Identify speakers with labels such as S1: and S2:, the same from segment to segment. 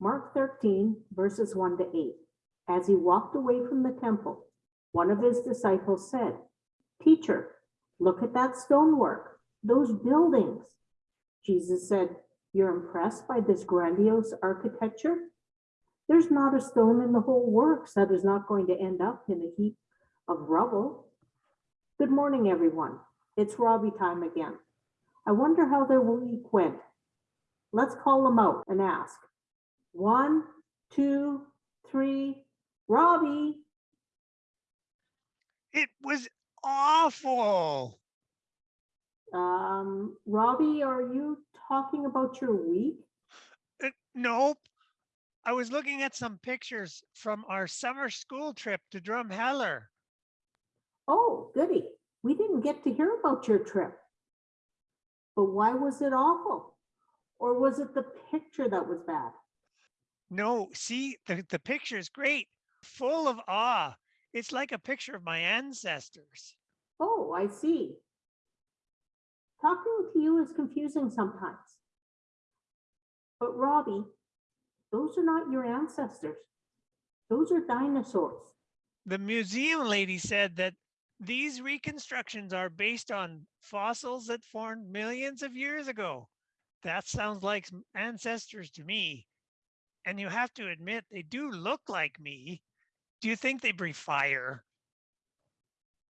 S1: Mark 13, verses 1 to 8. As he walked away from the temple, one of his disciples said, Teacher, look at that stonework, those buildings. Jesus said, You're impressed by this grandiose architecture? There's not a stone in the whole works that is not going to end up in a heap of rubble. Good morning, everyone. It's Robbie time again. I wonder how their week went. Let's call them out and ask. One, two, three, Robbie.
S2: It was awful.
S1: Um, Robbie, are you talking about your week?
S2: Uh, nope. I was looking at some pictures from our summer school trip to Drumheller.
S1: Oh, goody. We didn't get to hear about your trip. But why was it awful? Or was it the picture that was bad?
S2: No, see, the, the picture is great, full of awe. It's like a picture of my ancestors.
S1: Oh, I see. Talking to you is confusing sometimes. But Robbie, those are not your ancestors. Those are dinosaurs.
S2: The museum lady said that these reconstructions are based on fossils that formed millions of years ago. That sounds like ancestors to me. And you have to admit, they do look like me. Do you think they breathe fire?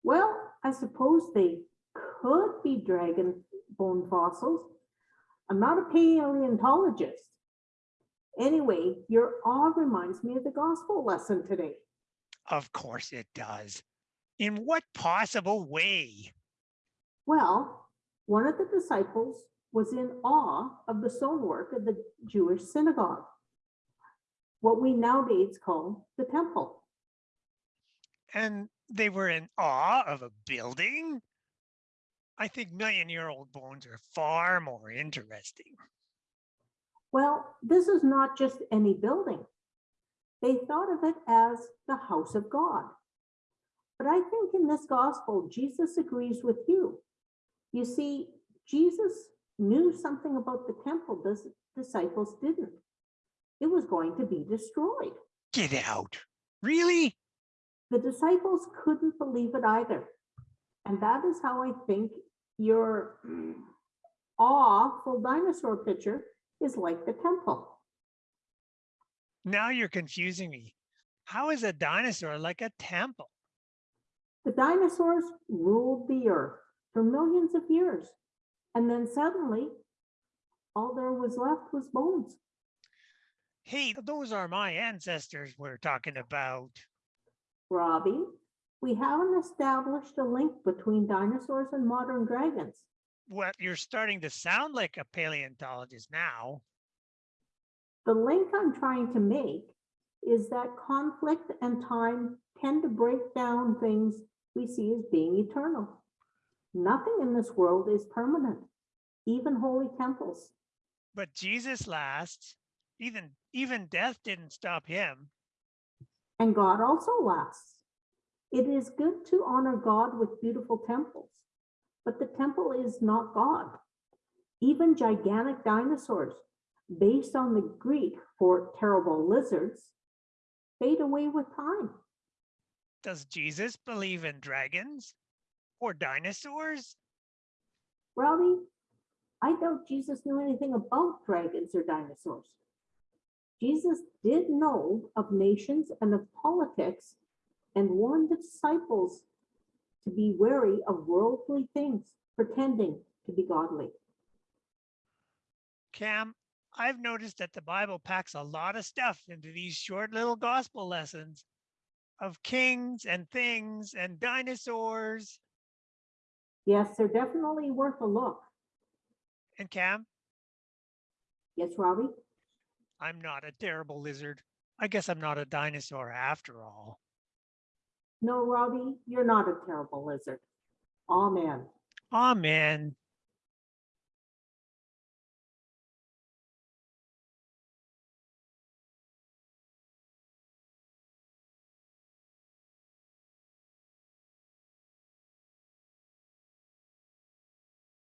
S1: Well, I suppose they could be dragon bone fossils. I'm not a paleontologist. Anyway, your awe reminds me of the gospel lesson today.
S2: Of course it does. In what possible way?
S1: Well, one of the disciples was in awe of the stonework of the Jewish synagogue, what we nowadays call the temple.
S2: And they were in awe of a building? I think million year old bones are far more interesting.
S1: Well, this is not just any building. They thought of it as the house of God. But I think in this gospel, Jesus agrees with you. You see, Jesus knew something about the temple the disciples didn't. It was going to be destroyed.
S2: Get out. Really?
S1: The disciples couldn't believe it either. And that is how I think your awful dinosaur picture is like the temple.
S2: Now you're confusing me. How is a dinosaur like a temple?
S1: The dinosaurs ruled the earth for millions of years. And then suddenly, all there was left was bones.
S2: Hey, those are my ancestors we're talking about.
S1: Robbie, we haven't established a link between dinosaurs and modern dragons.
S2: Well, you're starting to sound like a paleontologist now.
S1: The link I'm trying to make is that conflict and time tend to break down things we see as being eternal. Nothing in this world is permanent, even holy temples.
S2: But Jesus lasts. Even even death didn't stop him.
S1: And God also lasts. It is good to honor God with beautiful temples, but the temple is not God. Even gigantic dinosaurs, based on the Greek for terrible lizards, fade away with time.
S2: Does Jesus believe in dragons or dinosaurs?
S1: Robbie, I doubt Jesus knew anything about dragons or dinosaurs. Jesus did know of nations and of politics and warned the disciples to be wary of worldly things, pretending to be godly.
S2: Cam, I've noticed that the Bible packs a lot of stuff into these short little gospel lessons of kings and things and dinosaurs.
S1: Yes, they're definitely worth a look.
S2: And Cam,
S1: Yes, Robbie?
S2: I'm not a terrible lizard. I guess I'm not a dinosaur after all.
S1: No, Robbie, you're not a terrible lizard. Amen.
S2: Amen.